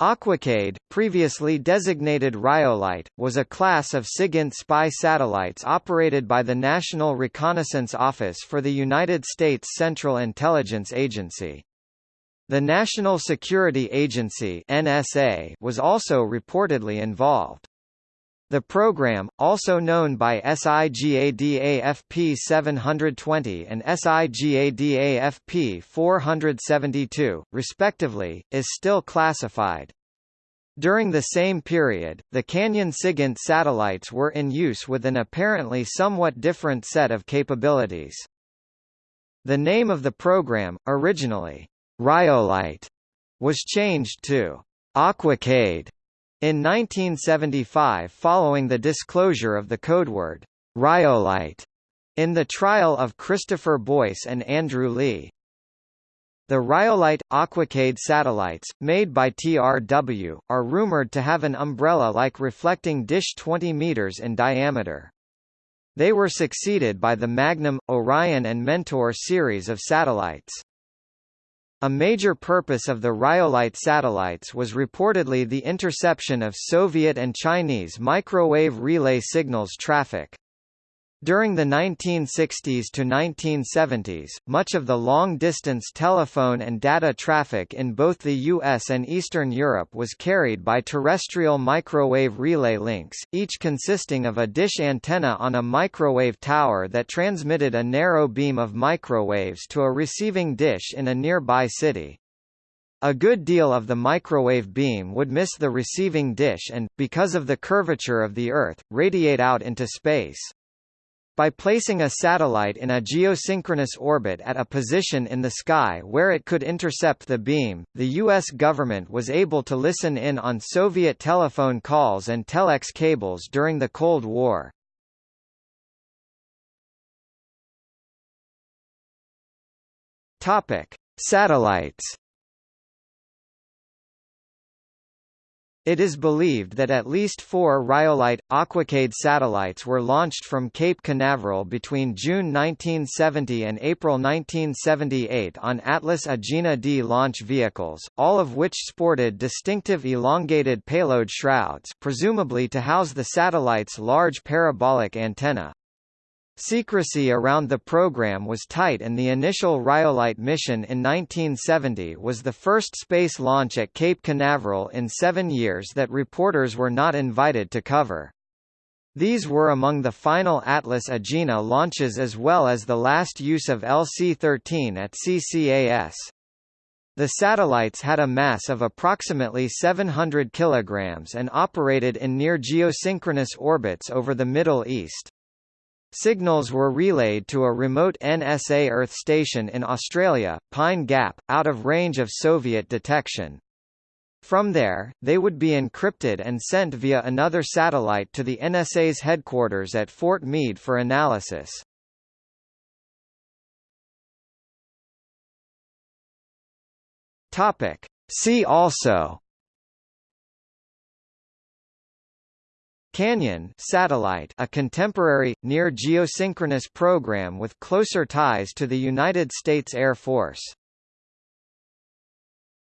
Aquacade, previously designated Rhyolite, was a class of SIGINT spy satellites operated by the National Reconnaissance Office for the United States Central Intelligence Agency. The National Security Agency NSA was also reportedly involved. The program, also known by SIGADAFP 720 and SIGADAFP 472, respectively, is still classified. During the same period, the Canyon SIGINT satellites were in use with an apparently somewhat different set of capabilities. The name of the program, originally, Rhyolite, was changed to Aquacade in 1975 following the disclosure of the codeword, Rhyolite, in the trial of Christopher Boyce and Andrew Lee. The Rhyolite Aquacade satellites, made by TRW, are rumored to have an umbrella-like reflecting dish 20 meters in diameter. They were succeeded by the Magnum, Orion and Mentor series of satellites. A major purpose of the Rhyolite satellites was reportedly the interception of Soviet and Chinese microwave relay signals traffic. During the 1960s to 1970s, much of the long-distance telephone and data traffic in both the US and Eastern Europe was carried by terrestrial microwave relay links, each consisting of a dish antenna on a microwave tower that transmitted a narrow beam of microwaves to a receiving dish in a nearby city. A good deal of the microwave beam would miss the receiving dish and, because of the curvature of the Earth, radiate out into space. By placing a satellite in a geosynchronous orbit at a position in the sky where it could intercept the beam, the U.S. government was able to listen in on Soviet telephone calls and telex cables during the Cold War. Topic: Satellites It is believed that at least four Rhyolite, Aquacade satellites were launched from Cape Canaveral between June 1970 and April 1978 on Atlas Agena D launch vehicles, all of which sported distinctive elongated payload shrouds presumably to house the satellite's large parabolic antenna. Secrecy around the program was tight and the initial Rhyolite mission in 1970 was the first space launch at Cape Canaveral in seven years that reporters were not invited to cover. These were among the final Atlas Agena launches as well as the last use of LC-13 at CCAS. The satellites had a mass of approximately 700 kilograms and operated in near geosynchronous orbits over the Middle East. Signals were relayed to a remote NSA Earth station in Australia, Pine Gap, out of range of Soviet detection. From there, they would be encrypted and sent via another satellite to the NSA's headquarters at Fort Meade for analysis. Topic. See also Canyon satellite a contemporary, near-geosynchronous program with closer ties to the United States Air Force